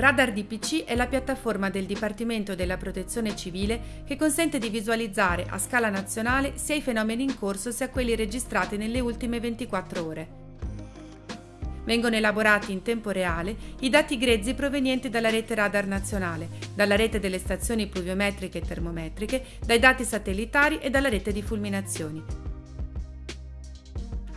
Radar DPC è la piattaforma del Dipartimento della Protezione Civile che consente di visualizzare a scala nazionale sia i fenomeni in corso sia quelli registrati nelle ultime 24 ore. Vengono elaborati in tempo reale i dati grezzi provenienti dalla rete radar nazionale, dalla rete delle stazioni pluviometriche e termometriche, dai dati satellitari e dalla rete di fulminazioni.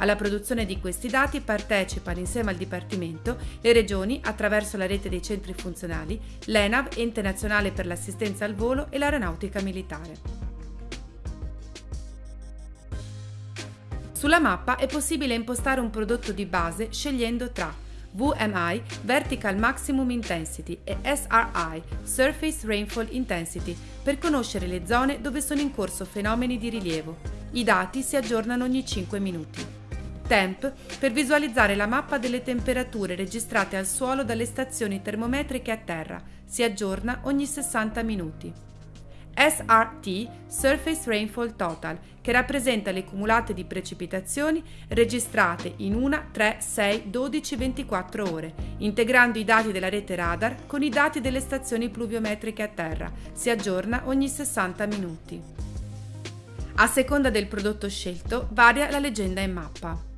Alla produzione di questi dati partecipano insieme al Dipartimento le regioni attraverso la rete dei centri funzionali, l'ENAV, Ente Nazionale per l'Assistenza al Volo e l'Aeronautica Militare. Sulla mappa è possibile impostare un prodotto di base scegliendo tra VMI Vertical Maximum Intensity e SRI Surface Rainfall Intensity per conoscere le zone dove sono in corso fenomeni di rilievo. I dati si aggiornano ogni 5 minuti. Temp per visualizzare la mappa delle temperature registrate al suolo dalle stazioni termometriche a terra. Si aggiorna ogni 60 minuti. SRT Surface Rainfall Total, che rappresenta le cumulate di precipitazioni registrate in 1, 3, 6, 12, 24 ore, integrando i dati della rete radar con i dati delle stazioni pluviometriche a terra. Si aggiorna ogni 60 minuti. A seconda del prodotto scelto varia la leggenda in mappa.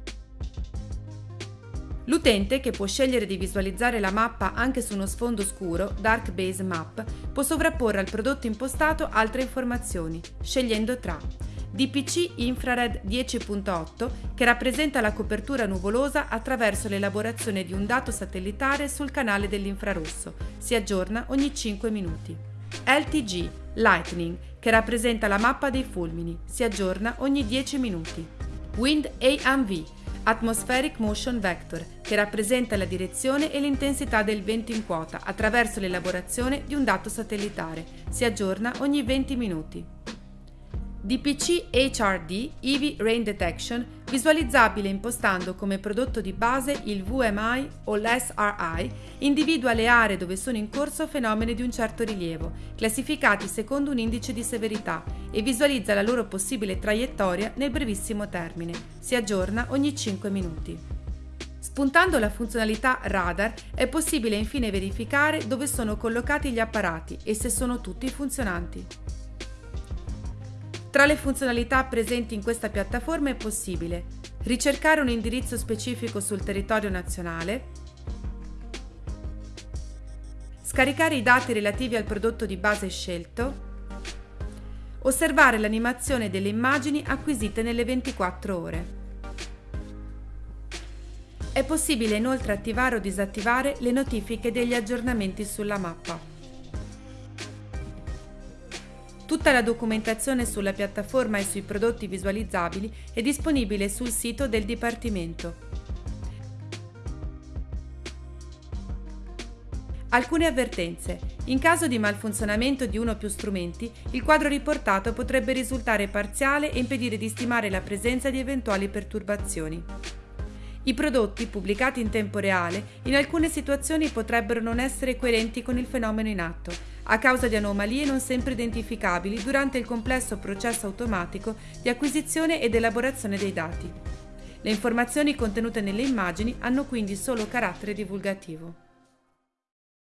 L'utente, che può scegliere di visualizzare la mappa anche su uno sfondo scuro, Dark Base Map, può sovrapporre al prodotto impostato altre informazioni, scegliendo tra DPC Infrared 10.8 che rappresenta la copertura nuvolosa attraverso l'elaborazione di un dato satellitare sul canale dell'infrarosso, si aggiorna ogni 5 minuti. LTG Lightning che rappresenta la mappa dei fulmini, si aggiorna ogni 10 minuti. Wind AMV Atmospheric Motion Vector, che rappresenta la direzione e l'intensità del vento in quota attraverso l'elaborazione di un dato satellitare. Si aggiorna ogni 20 minuti. DPC HRD EV Rain Detection visualizzabile impostando come prodotto di base il VMI o l'SRI, individua le aree dove sono in corso fenomeni di un certo rilievo, classificati secondo un indice di severità e visualizza la loro possibile traiettoria nel brevissimo termine. Si aggiorna ogni 5 minuti. Spuntando la funzionalità radar è possibile infine verificare dove sono collocati gli apparati e se sono tutti funzionanti. Tra le funzionalità presenti in questa piattaforma è possibile ricercare un indirizzo specifico sul territorio nazionale, scaricare i dati relativi al prodotto di base scelto, osservare l'animazione delle immagini acquisite nelle 24 ore. È possibile inoltre attivare o disattivare le notifiche degli aggiornamenti sulla mappa. Tutta la documentazione sulla piattaforma e sui prodotti visualizzabili è disponibile sul sito del Dipartimento. Alcune avvertenze. In caso di malfunzionamento di uno o più strumenti, il quadro riportato potrebbe risultare parziale e impedire di stimare la presenza di eventuali perturbazioni. I prodotti, pubblicati in tempo reale, in alcune situazioni potrebbero non essere coerenti con il fenomeno in atto, a causa di anomalie non sempre identificabili durante il complesso processo automatico di acquisizione ed elaborazione dei dati. Le informazioni contenute nelle immagini hanno quindi solo carattere divulgativo.